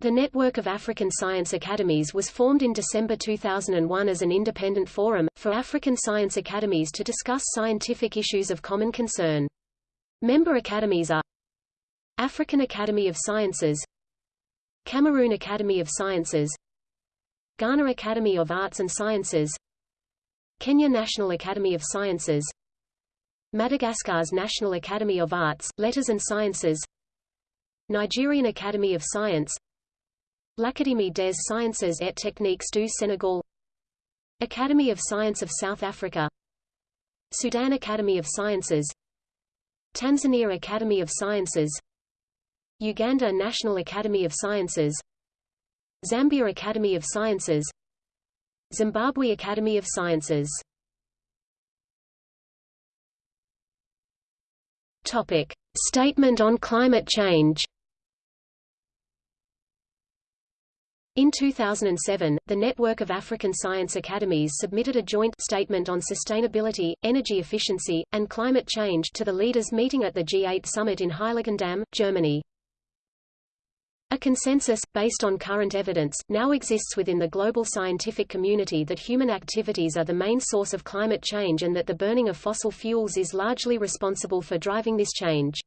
The Network of African Science Academies was formed in December 2001 as an independent forum, for African science academies to discuss scientific issues of common concern. Member academies are African Academy of Sciences Cameroon Academy of Sciences Ghana Academy of Arts and Sciences Kenya National Academy of Sciences Madagascar's National Academy of Arts, Letters and Sciences Nigerian Academy of Science L'Académie des Sciences et Techniques du Sénégal Academy of Science of South Africa Sudan Academy of Sciences Tanzania Academy of Sciences Uganda National Academy of Sciences Zambia Academy of Sciences Zimbabwe Academy of Sciences Topic. Statement on climate change In 2007, the Network of African Science Academies submitted a joint statement on sustainability, energy efficiency, and climate change to the leaders meeting at the G8 summit in Heiligendamm, Germany. A consensus, based on current evidence, now exists within the global scientific community that human activities are the main source of climate change and that the burning of fossil fuels is largely responsible for driving this change.